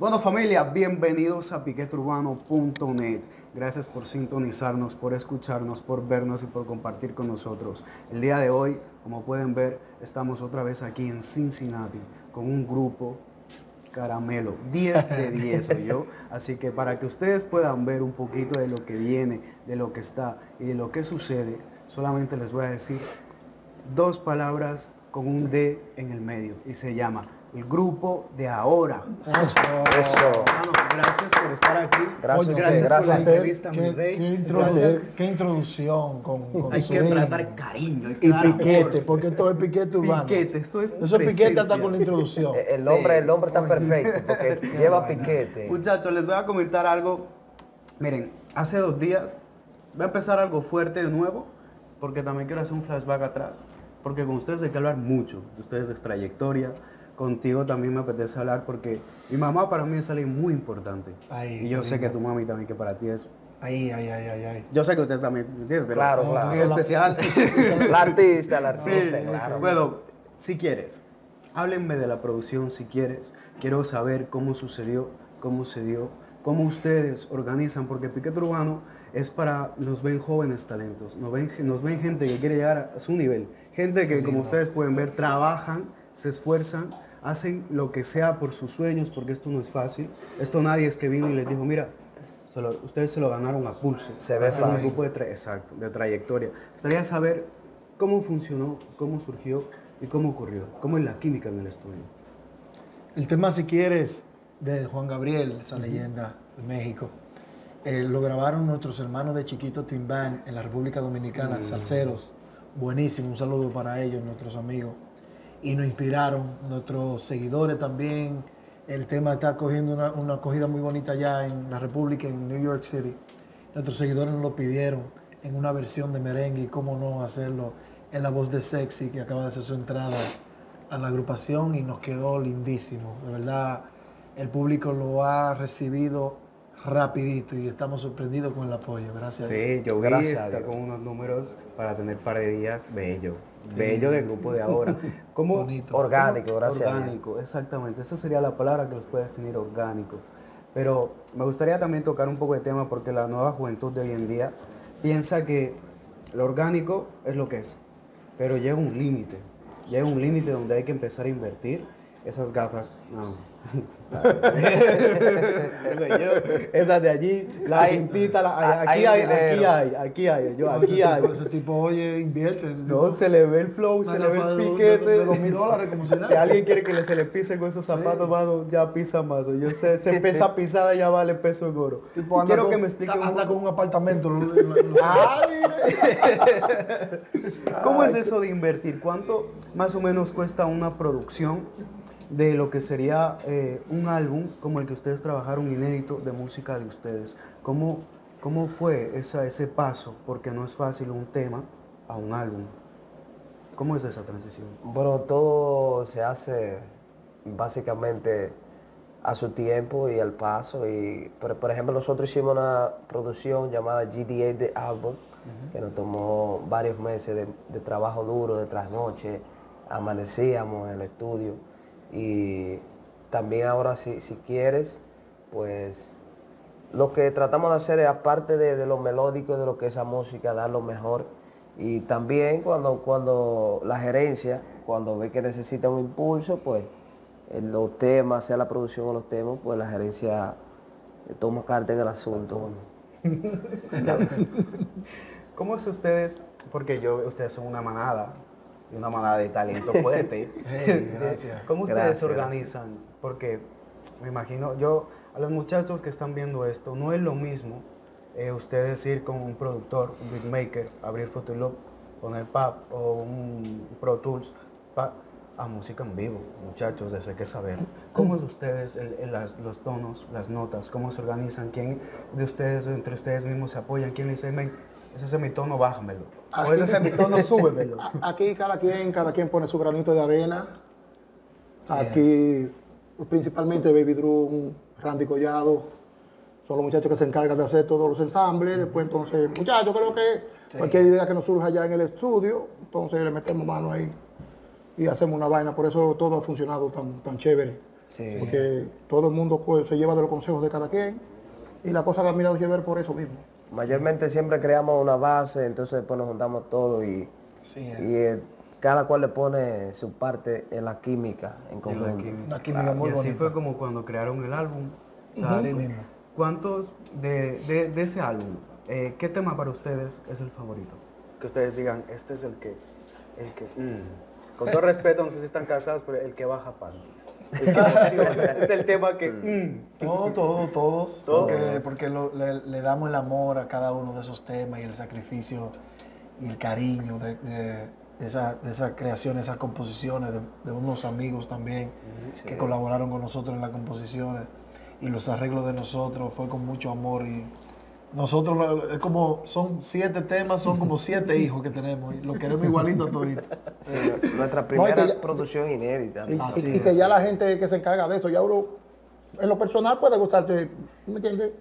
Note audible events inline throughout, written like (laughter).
Bueno familia, bienvenidos a piqueturbano.net. Gracias por sintonizarnos, por escucharnos, por vernos y por compartir con nosotros. El día de hoy, como pueden ver, estamos otra vez aquí en Cincinnati con un grupo caramelo, 10 de (laughs) 10 soy yo. Así que para que ustedes puedan ver un poquito de lo que viene, de lo que está y de lo que sucede, solamente les voy a decir dos palabras con un D en el medio y se llama el grupo de ahora. Eso. Hermano, gracias por estar aquí. Gracias, gracias, gracias. por la entrevista, mi ¿Qué, rey. qué introdu- qué introducción con, con Hay su que tratar cariño. Y amor. piquete, porque esto es piquete urbano. Piquete, esto es Eso es piquete hasta con la introducción. (laughs) El nombre, Sí. el nombre está perfecto porque (laughs) lleva piquete. Muchachos, les voy a comentar algo. Miren, hace dos días voy a empezar algo fuerte de nuevo, porque también quiero hacer un flashback atrás, porque con ustedes hay que hablar mucho, de ustedes de trayectoria. Contigo también me apetece hablar porque mi mamá para mí es alguien muy importante. Ay, y yo sé que tu mami también que para ti es... Ay, ay, ay, ay, ay. Yo sé que ustedes también, ¿me entiendes? Pero Claro, claro. especial. (laughs) La artista, la Sí, artista, claro. Bueno, si quieres, háblenme de la producción si quieres. Quiero saber cómo sucedió, cómo se dio, cómo ustedes organizan, porque Piquete Urbano es para, nos ven jóvenes talentos, nos ven, nos ven gente que quiere llegar a su nivel, gente que como ustedes pueden ver trabajan, se esfuerzan, hacen lo que sea por sus sueños, porque esto no es fácil. Esto nadie es que vino y les dijo, mira, se lo- ustedes se lo ganaron a pulso. Se ve Hacen un fácil. grupo de tra- exacto, de trayectoria. Me gustaría saber cómo funcionó, cómo surgió y cómo ocurrió, cómo es la química en el estudio. El tema, si quieres, de Juan Gabriel, esa leyenda de México, eh, lo grabaron nuestros hermanos de Chiquito Timbán en la República Dominicana, Mm. salseros. Buenísimo, un saludo para ellos, nuestros amigos. Y nos inspiraron, nuestros seguidores también. El tema está cogiendo una, una acogida muy bonita allá en la República, en New York City. Nuestros seguidores nos lo pidieron en una versión de merengue y cómo no hacerlo en la voz de Sexy, que acaba de hacer su entrada a la agrupación y nos quedó lindísimo. De verdad, el público lo ha recibido rapidito y estamos sorprendidos con el apoyo. Gracias. Sí, yo vi Gracias está con unos números para tener par de días bello, bello del grupo de ahora. (laughs) ¿Cómo, Bonito. Orgánico, gracias. Orgánico, exactamente. Esa sería la palabra que los puede definir orgánicos. Pero me gustaría también tocar un poco de tema porque la nueva juventud de hoy en día piensa que lo orgánico es lo que es, pero llega un límite. Llega un límite donde hay que empezar a invertir esas gafas. No. Esas de allí, la Hay- pintita, la- hay- aquí hay hay, aquí hay, aquí hay, yo, aquí hay. Ese tipo, oye, invierte. No, se le ve el flow, se le ve el piquete. de- de mil dólares, como si nada. Si alguien quiere que le- se le pise con esos zapatos, mano, ya pisa más. Yo sé, se pesa (laughs) pisada ya vale peso en oro. Tipo, Quiero con- que me explique un poco- con un apartamento. lo- lo- lo- Ah. (laughs) ¿Cómo es eso de invertir? ¿Cuánto más o menos cuesta una producción de lo que sería eh, un álbum como el que ustedes trabajaron inédito de música de ustedes? ¿Cómo, cómo fue esa, ese paso? Porque no es fácil un tema a un álbum. ¿Cómo es esa transición? Bueno, todo se hace básicamente a su tiempo y al paso. Y por, por ejemplo, nosotros hicimos una producción llamada GDA The Album, que nos tomó varios meses de, de trabajo duro, de trasnoche, amanecíamos en el estudio. Y también ahora, si, si quieres, pues lo que tratamos de hacer es, aparte de, de lo melódico, de lo que es esa música, dar lo mejor. Y también cuando, cuando la gerencia, cuando ve que necesita un impulso, pues los temas, sea la producción o los temas, pues la gerencia eh, toma carta en el asunto. (laughs) ¿Cómo es ustedes? Porque yo, ustedes son una manada, y una manada de talento (laughs) fuerte. Hey, (laughs) gracias. ¿Cómo ustedes Gracias, se organizan? Porque me imagino, yo, a los muchachos que están viendo esto, no es lo mismo eh, ustedes ir con un productor, un beatmaker, abrir Photolog, poner PAP o un Pro Tools pa- a música en vivo, muchachos, eso hay que saber. ¿Cómo es ustedes, el- el- las- los tonos, las notas, cómo se organizan? ¿Quién de ustedes, entre ustedes mismos se apoyan? ¿Quién le dice, "Men, ese es mi tono, bájamelo? (laughs) O ese es mi tono, (laughs) súbemelo. Aquí cada quien, cada quien pone su granito de arena. Aquí principalmente Baby Drum, Randy Collado, son los muchachos que se encargan de hacer todos los ensambles. Después entonces, muchachos, creo que cualquier idea que nos surja allá en el estudio, entonces le metemos mano ahí y hacemos una vaina. Por eso todo ha funcionado tan, tan chévere. Sí. porque todo el mundo pues, se lleva de los consejos de cada quien y la cosa camina de ver por eso mismo. Mayormente siempre creamos una base, entonces después nos juntamos todos y, Sí, eh. y eh, cada cual le pone su parte en la química en Y la conjunto. química. Muy y así bonita. fue como cuando crearon el álbum. Mismo. ¿Cuántos de, de- de ese álbum, eh, qué tema para ustedes es el favorito? Que ustedes digan, este es el que, el que, mm. Con todo respeto, no sé si están casados, pero el que baja panties. El que emociona. este (laughs) es el tema que, mm. Todo, todo, todos. Todo. Porque, porque lo- le, le damos el amor a cada uno de esos temas y el sacrificio y el cariño de, de, de esa, de esa creación, esas composiciones, de, de unos amigos también que colaboraron con nosotros en las composiciones y los arreglos de nosotros fue con mucho amor y nosotros lo- es como son siete temas, son como siete hijos que tenemos y lo queremos igualito a toditos. Sí, nuestra primera y que ya- producción inédita. Y, Así y- y que ya la gente que se encarga de eso, ya uno, en lo personal puede gustarte, ¿me entiendes?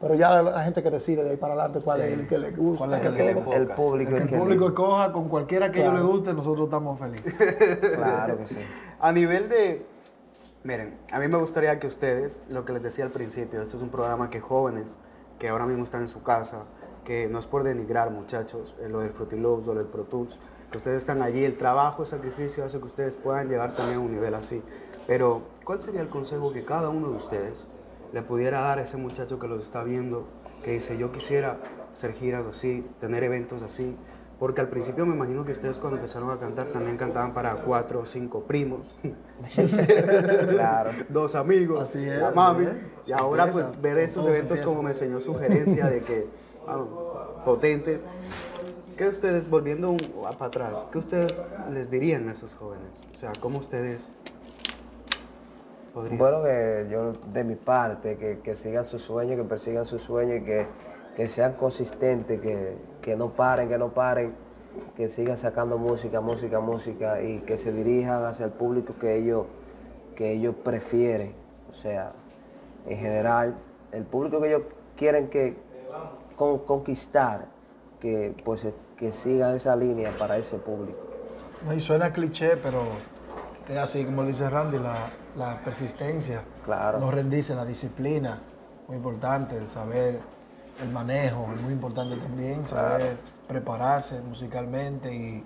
Pero ya la, la gente que decide de ahí para adelante cuál Sí. es el que le gusta. ¿Cuál es el el que que le le gusta. El público Que es el que público escoja con cualquiera que a ellos Claro. les guste, nosotros estamos felices. (laughs) Claro que sí. A nivel de, miren, a mí me gustaría que ustedes, lo que les decía al principio, esto es un programa que jóvenes, que ahora mismo están en su casa, que no es por denigrar muchachos, eh, lo del Frutiloops o lo del Pro Tools, que ustedes están allí, el trabajo, el sacrificio hace que ustedes puedan llegar también a un nivel así. Pero, ¿cuál sería el consejo que cada uno de ustedes le pudiera dar a ese muchacho que los está viendo, que dice, yo quisiera hacer giras así, tener eventos así? Porque al principio me imagino que ustedes cuando empezaron a cantar también cantaban para cuatro o cinco primos, (laughs) Claro. dos amigos, Así es, la mami. Y ahora Empieza, pues ver esos eventos como me enseñó sugerencia de que, vamos, potentes. ¿Qué ustedes, volviendo un- a- para atrás, qué ustedes les dirían a esos jóvenes? O sea, ¿cómo ustedes podrían? Bueno, que yo de mi parte, que, que sigan sus sueños, que persigan sus sueños y que, que sean consistentes, que, que no paren, que no paren, que sigan sacando música, música, música y que se dirijan hacia el público que ellos, que ellos prefieren. O sea, en general, el público que ellos quieren que con- conquistar, que pues que sigan esa línea para ese público. Y suena cliché, pero es así como dice Randy, la, la persistencia, Claro. no rendirse, la disciplina, muy importante, el saber, el manejo, es muy importante también, saber prepararse musicalmente y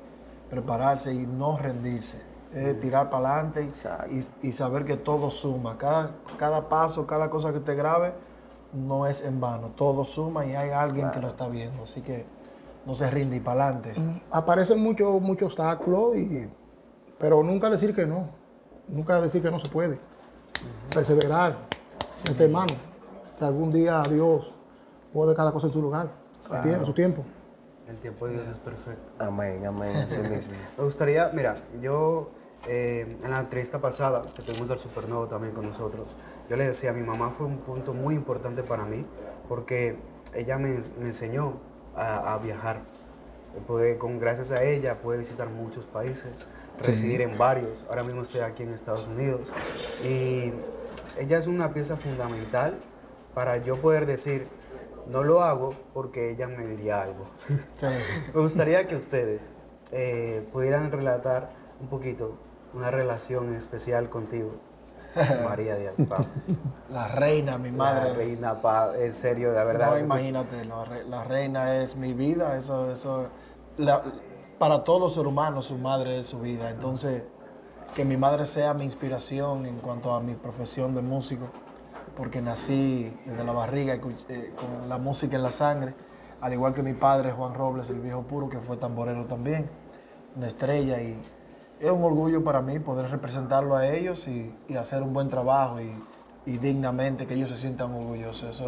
prepararse y no rendirse, es tirar para adelante y, y saber que todo suma, cada, cada paso, cada cosa que usted grabe no es en vano, todo suma y hay alguien que lo está viendo, así que no se rinde y para adelante. Aparecen muchos muchos obstáculos, y, pero nunca decir que no. Nunca decir que no se puede. Perseverar, este hermano. Que algún día Dios pone cada cosa en su lugar, a tie- a su tiempo. El tiempo de Dios es perfecto. Amén, amén, (laughs) así mismo. Me gustaría, mira, yo eh, en la entrevista pasada, que tuvimos al Supernova también con nosotros, yo le decía, mi mamá fue un punto muy importante para mí, porque ella me, me enseñó a, a viajar. Pude, con, gracias a ella pude visitar muchos países, residir en varios. Ahora mismo estoy aquí en Estados Unidos. Y ella es una pieza fundamental para yo poder decir, no lo hago porque ella me diría algo. (laughs) (laughs) Me gustaría que ustedes eh, pudieran relatar un poquito una relación especial contigo, (laughs) María Díaz Pablo. La reina, mi madre. La reina, pa, en serio, la verdad. No, imagínate, la, re- la reina es mi vida, eso, eso, la- para todo ser humano su madre es su vida. Entonces, que mi madre sea mi inspiración en cuanto a mi profesión de músico, porque nací desde la barriga eh, con la música en la sangre, al igual que mi padre Juan Robles, el viejo puro, que fue tamborero también, una estrella y es un orgullo para mí poder representarlo a ellos y, y hacer un buen trabajo y, y dignamente que ellos se sientan orgullosos.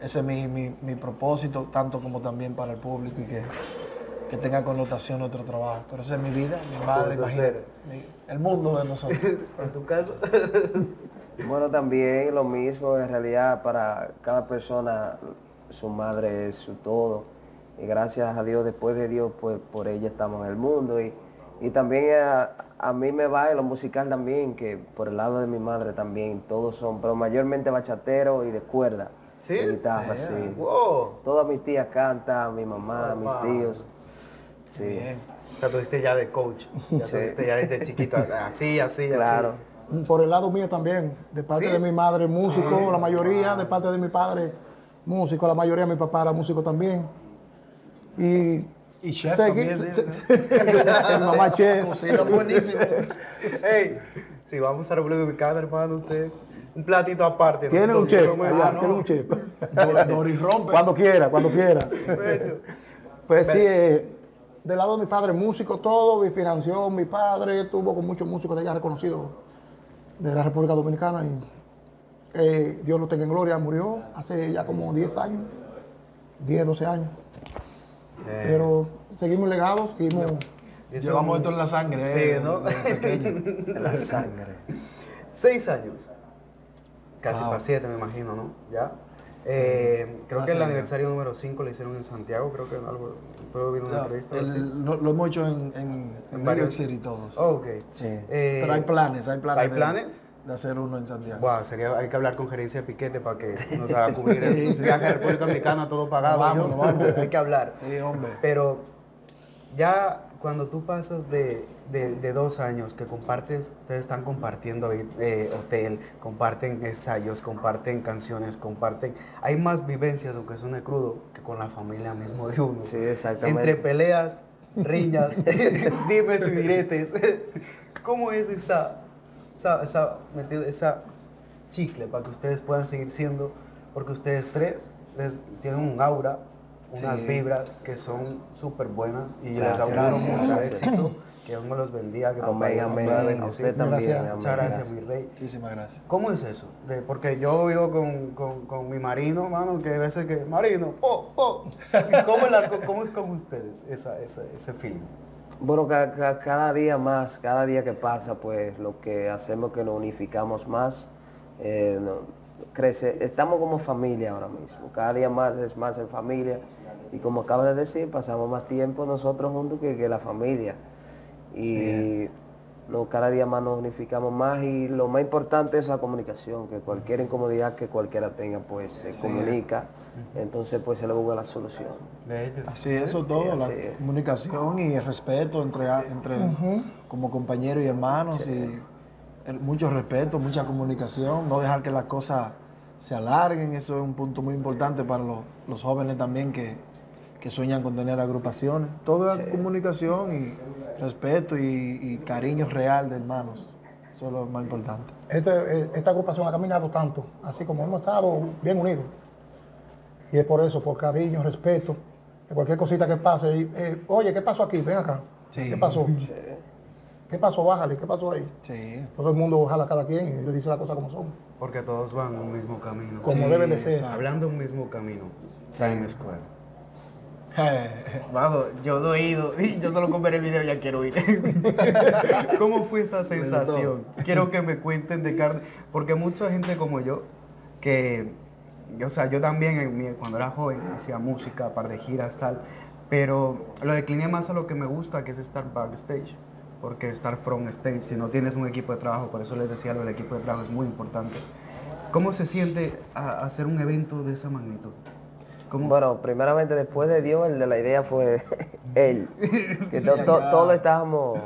Ese es mi, mi- mi propósito, tanto como también para el público y que, que tenga connotación nuestro trabajo. Pero esa es mi vida, mi madre, imagínate, el mundo de nosotros. (laughs) En tu caso, (laughs) Bueno, también lo mismo, en realidad para cada persona su madre es su todo. Y gracias a Dios, después de Dios, pues por ella estamos en el mundo. Y, y también a, a mí me va en lo musical también, que por el lado de mi madre también, todos son, pero mayormente bachatero y de cuerda. ¿Sí? De guitarra, sí. wow. Todas mis tías cantan, mi mamá, mis Wow. tíos. Sí. Bien. O sea, tuviste ya de coach, ya Sí. tuviste ya desde chiquito, (laughs) así, así, Claro. así. Por el lado mío también, de parte ¿Sí? de mi madre músico, la mayoría, de parte de mi padre músico, la mayoría de mi papá era músico también. Y, Y chef seguí- también, (laughs) mamá chef. Cocina buenísimo. (laughs) Ey, si vamos a República Dominicana, hermano, usted, un platito aparte. Tiene un nosotros chef, eso. tiene un chef. Dor- Doris rompe. Cuando quiera, cuando quiera. Perfecto. Pues sí, eh, del lado de mi padre, músico, todo, mi inspiración, mi padre estuvo con muchos músicos de allá reconocidos de la República Dominicana y eh, Dios lo tenga en gloria, murió hace ya como 10 años, 10, 12 años. Eh, Pero seguimos legados, seguimos... Llevamos esto en la sangre. Sí, eh, ¿no? de (laughs) la sangre. Seis años. Casi Wow. para siete, me imagino, ¿no? Ya. Eh, creo que el aniversario número 5 lo hicieron en Santiago, creo que algo, puedo ver una No, entrevista. el- lo, lo hemos hecho en, en, en varios- City todos. Oh, ok. Sí. Eh, Pero hay planes, hay planes. ¿hay de- planes? De hacer uno en Santiago. Wow, sería, hay que hablar con gerencia de Piquete para que nos haga cubrir el (laughs) Sí, viaje a República Dominicana todo pagado. Vamos, vamos. (laughs) hay que hablar. Sí, hombre. Pero ya cuando tú pasas de, de- de dos años que compartes, ustedes están compartiendo eh, hotel, comparten ensayos, comparten canciones, comparten... Hay más vivencias, aunque suene crudo, que con la familia mismo de uno. Sí, exactamente. Entre peleas, riñas, (laughs) dimes y diretes. (laughs) ¿Cómo es esa, esa, esa, esa chicle para que ustedes puedan seguir siendo? Porque ustedes tres les, tienen un aura, unas Sí. vibras que son súper buenas y les Gracias, auguro gracias, mucho éxito. Que Dios me los bendiga, que papá Amén, A bendecir. usted también. Gracias. amén, Muchas gracias, mi rey. Muchísimas gracias. ¿Cómo es eso? De- porque yo vivo con, con, con mi marino, mano, que a veces que, marino, po, po. ¿Cómo, es la- cómo es con ustedes esa, esa, ese feeling? Bueno, ca- ca- cada día más, cada día que pasa, pues lo que hacemos es que nos unificamos más, eh, no- crece, estamos como familia ahora mismo, cada día más es más en familia y como acabas de decir, pasamos más tiempo nosotros juntos que, que la familia. Y no, cada día más nos unificamos más y lo más importante es la comunicación, que cualquier incomodidad que cualquiera tenga, pues se comunica, entonces pues se le busca la solución. De hecho. Así es, eso todo, la es. comunicación y el respeto entre, entre como compañeros y hermanos y el- mucho respeto, mucha comunicación, no dejar que las cosas se alarguen, eso es un punto muy importante para los, los jóvenes también que, que sueñan con tener agrupaciones. Todo es Sí. comunicación y respeto y, y cariño real de hermanos, eso es lo más importante. Este, eh, esta agrupación ha caminado tanto, así como hemos estado bien unidos. Y es por eso, por cariño, respeto, cualquier cosita que pase, y, eh, oye, ¿qué pasó aquí? Ven acá. Sí. ¿Qué pasó? Sí. ¿Qué pasó? Bájale, ¿qué pasó ahí? Sí. Todo el mundo jala a cada quien y le dice las cosas como son, Porque todos van un mismo camino. como Sí, debe de ser. Hablando un mismo camino. Times Square. (laughs) Vamos, yo no he ido y (laughs) yo solo con ver el video ya quiero ir. (laughs) ¿Cómo fue esa sensación? Quiero que me cuenten de carne, porque mucha gente como yo, que, o sea, yo también cuando era joven hacía música, par de giras, tal, pero lo decliné más a lo que me gusta, que es estar backstage, porque estar front stage, si no tienes un equipo de trabajo, por eso les decía lo del equipo de trabajo es muy importante. ¿Cómo se siente a- hacer un evento de esa magnitud? ¿Cómo? Bueno, primeramente después de Dios, el de la idea fue (laughs) él. Que to- to- todos estábamos.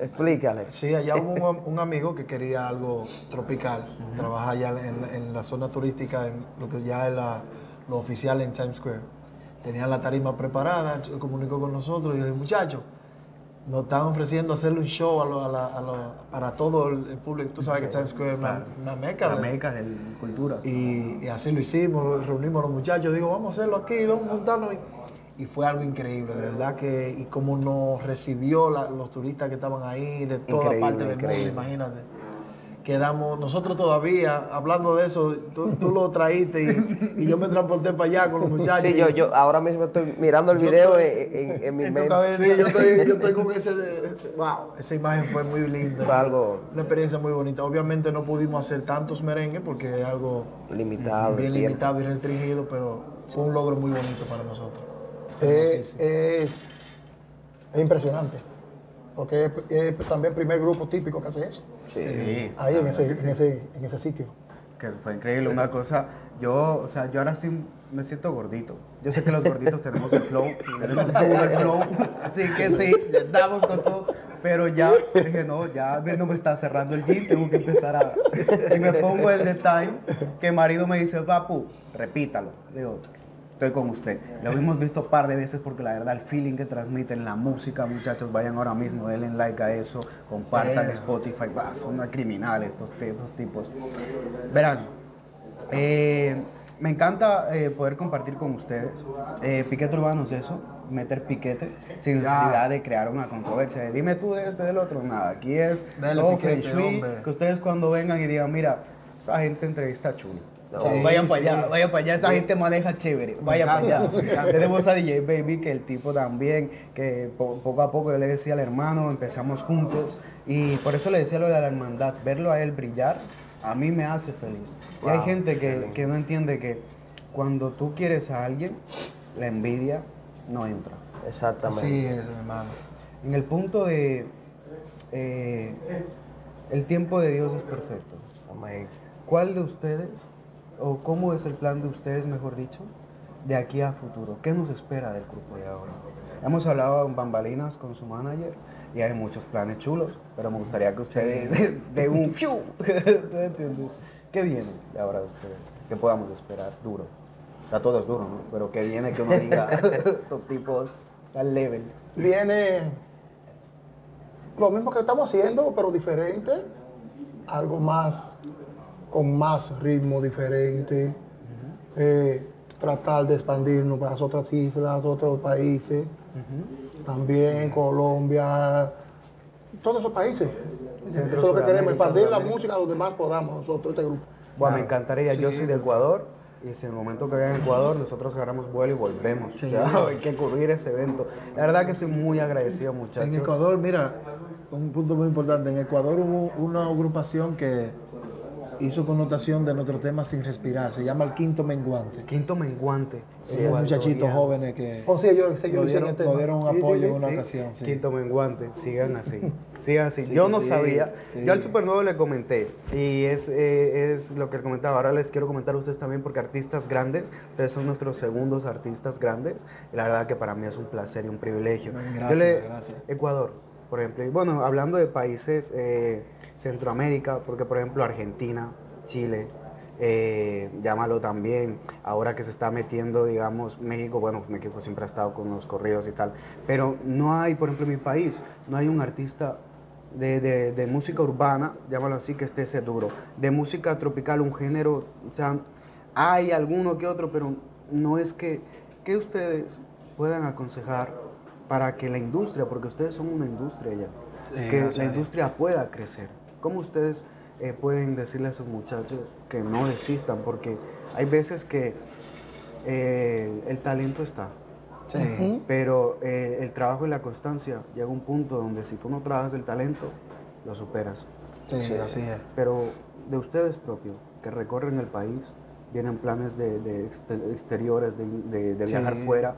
Explícale. Sí, allá hubo un, un amigo que quería algo tropical, trabaja allá en, en la zona turística, en lo que ya es la, lo oficial en Times Square. Tenía la tarima preparada, se comunicó con nosotros y dijo, muchachos, nos están ofreciendo hacerle un show a lo- a la- a lo- para todo el, público. Tú sabes que Times Square es una, una meca. la de- meca de cultura. y, y así lo hicimos, reunimos a los muchachos, digo, vamos a hacerlo aquí, vamos a juntarnos. Y, y fue algo increíble, de verdad que, y cómo nos recibió la- los turistas que estaban ahí, de toda Increíble, parte del increíble. mundo, imagínate. Quedamos, nosotros todavía, hablando de eso, tú, tú lo traíste y, y yo me transporté para allá con los muchachos. Sí, yo, yo ahora mismo estoy mirando el video estoy- en, en- en mi mente. cabeza. Sí, yo estoy, yo estoy (laughs) con ese, de- wow, esa imagen fue muy linda. Fue algo Una experiencia muy bonita. Obviamente no pudimos hacer tantos merengues porque es algo limitado. bien limitado y restringido, pero fue un logro muy bonito para nosotros. Eh, Hermosísimo. es, es impresionante, porque es, es también el primer grupo típico que hace eso, Sí. ahí en ese, sí. en, ese, en ese sitio. Es que fue increíble, una cosa, yo, o sea, yo ahora estoy, me siento gordito. Yo sé que los gorditos tenemos el flow, (laughs) tenemos todo el flow, así que sí, damos con todo. Pero ya, dije, no, ya no me está cerrando el gym, tengo que empezar a... Y me pongo el de Time, que marido me dice, papu, repítalo. Digo, estoy con usted. Lo hemos visto un par de veces porque la verdad el feeling que transmiten, la música, muchachos, vayan ahora mismo, denle like a eso, compartan Spotify, bah, son criminales estos, estos tipos. Verán, eh, me encanta eh, poder compartir con ustedes. Eh, piquete urbano es eso, meter piquete sin necesidad de crear una controversia. Dime tú de este del otro, nada. Aquí es Dale, piquete, shui, que ustedes cuando vengan y digan, mira, esa gente entrevista chulo. No. Sí, Sí, vayan para sí. allá, vayan para allá, esa gente maneja chévere, vaya para allá. Tenemos a DJ Baby, que el tipo también, que po- poco a poco yo le decía al hermano, empezamos juntos, y por eso le decía lo de la hermandad, verlo a él brillar, a mí me hace feliz. Y hay gente que, que no entiende que cuando tú quieres a alguien, la envidia no entra. Exactamente. Así es, hermano. En el punto de, eh, el tiempo de Dios es perfecto. ¿Cuál de ustedes, o cómo es el plan de ustedes, mejor dicho, de aquí a futuro? ¿Qué nos espera del grupo de ahora? Hemos hablado en bambalinas con su manager y hay muchos planes chulos, pero me gustaría que ustedes (laughs) de un fiu. (laughs) ¿Qué viene de ahora de ustedes? ¿Qué podamos esperar? Duro. A todos duro, ¿no? Pero que viene que uno (laughs) diga, estos tipos al level. Viene lo mismo que estamos haciendo, pero diferente. Algo más, con más ritmo diferente. Eh, tratar de expandirnos para las otras islas, otros países. También Colombia, todos esos países. Eso es lo que queremos, expandir la música a los demás podamos, nosotros, este grupo. Bueno, me encantaría. Yo soy de Ecuador y si en el momento que vaya a Ecuador nosotros agarramos vuelo y volvemos. Sí. Ya, (laughs) hay que cubrir ese evento. La verdad que estoy muy agradecido, muchachos. En Ecuador, mira, un punto muy importante. En Ecuador hubo una agrupación que hizo connotación de nuestro tema sin respirar. Se llama el Quinto Menguante. Quinto menguante. Sí, Igual, muchachitos jóvenes que O sea, yo, yo dieron, este dieron un Sí, sí, apoyo sí, en una Sí, ocasión. sí. Quinto menguante, sigan así, (laughs) sigan así. Sí, Yo no sí, sabía, sí. yo al Supernuevo le comenté y es, eh, es lo que comentaba. Ahora les quiero comentar a ustedes también porque artistas grandes, ustedes son nuestros segundos artistas grandes la verdad que para mí es un placer y un privilegio. Gracias, Yo le- gracias. Ecuador, por ejemplo, y bueno, hablando de países eh, Centroamérica, porque por ejemplo Argentina, Chile, eh, llámalo también, ahora que se está metiendo, digamos, México, bueno, México siempre ha estado con los corridos y tal, pero no hay, por ejemplo, mi país, no hay un artista de, de- de música urbana, llámalo así, que esté ese duro, de música tropical, un género, o sea, hay alguno que otro, pero no es que, que ustedes puedan aconsejar para que la industria, porque ustedes son una industria ya, Sí, que la industria pueda crecer. ¿Cómo ustedes eh, pueden decirle a esos muchachos que no desistan? Porque hay veces que eh, el talento está, Sí. Ujú. pero eh, el trabajo y la constancia llega a un punto donde si tú no trabajas el talento, lo superas. Sí, Sí. así es. Pero de ustedes propios, que recorren el país, vienen planes de, de exte- exteriores, de, de- de viajar Sí. fuera,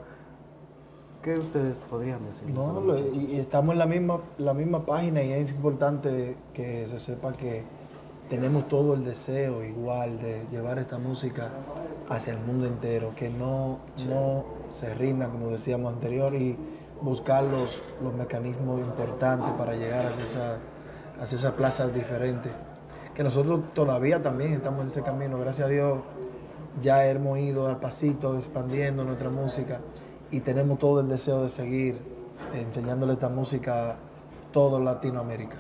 ¿qué ustedes podrían decir? No, lo- y, y estamos en la misma, la misma página y es importante que se sepa que tenemos todo el deseo igual de llevar esta música hacia el mundo entero, que no, no se rindan, como decíamos anterior, y buscar los, los mecanismos importantes para llegar hacia, esa, hacia esas plazas diferentes. Que nosotros todavía también estamos en ese camino, gracias a Dios ya hemos ido al pasito expandiendo nuestra música y tenemos todo el deseo de seguir enseñándole esta música a todo Latinoamérica.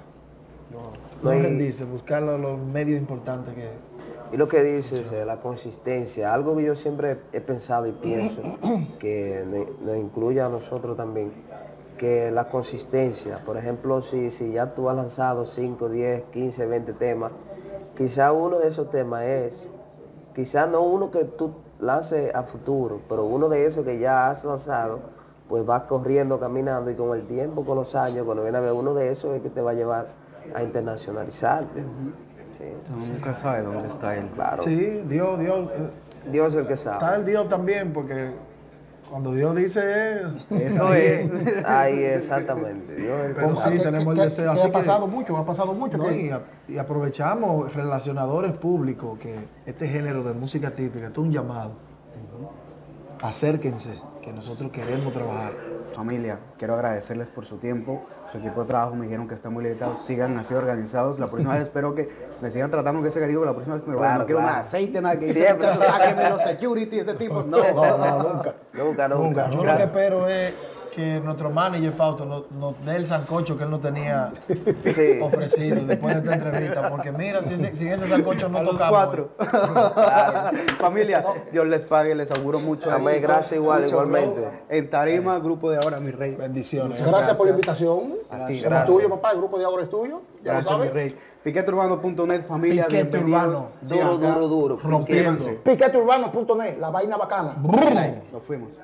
No No, rendirse, buscar los, medios importantes que... Y lo que dices, eh, la consistencia, algo que yo siempre he pensado y pienso, (clears throat) que nos incluye a nosotros también, que la consistencia, por ejemplo, si, si ya tú has lanzado 5, 10, 15, 20 temas, quizá uno de esos temas es, quizá no uno que tú lances a futuro, pero uno de esos que ya has lanzado, pues vas corriendo, caminando y con el tiempo, con los años, cuando viene a ver uno de esos es que te va a llevar a internacionalizarte. Sí, nunca sabe dónde está él. claro. Sí, Dios, Dios, eh, Dios es el que está sabe. el Dios también, porque cuando Dios dice Eso ahí es. Ahí exactamente. Dios es Pues sabe. sí, tenemos que- el deseo. Así ha pasado mucho, ha pasado mucho. No, que- y, a- y aprovechamos relacionadores públicos que este género de música típica, esto es un llamado. Acérquense, que nosotros queremos trabajar. Familia, quiero agradecerles por su tiempo. Su equipo de trabajo me dijeron que está muy limitado. Sigan así organizados. La próxima vez espero que me sigan tratando con ese cariño. La próxima vez que me vayan, Claro, no quiero claro. más aceite, nada que dice, Siempre. muchachos, sáquenme los security, ese tipo. (laughs) No, No, no, (laughs) nunca. Nunca, nunca. Nunca. Yo lo que espero es que nuestro manager Fausto nos, nos dé el sancocho que él nos tenía (laughs) Sí. ofrecido después de esta entrevista, porque mira, si ese, sin ese sancocho no a los tocamos. cuatro. (laughs) Familia, Dios les pague, les auguro mucho. Amén, gracias igual, igualmente. En Tarima, grupo de ahora, mi rey. Bendiciones. Gracias por la invitación. A ti, gracias. tuyo, papá. El grupo de ahora es tuyo. Ya Gracias, lo mi rey. Piqueteurbano.net, familia, Piquete. Urbano. Duro, duro, duro. Suscríbanse. Piqueteurbano.net, la vaina bacana. Nos fuimos.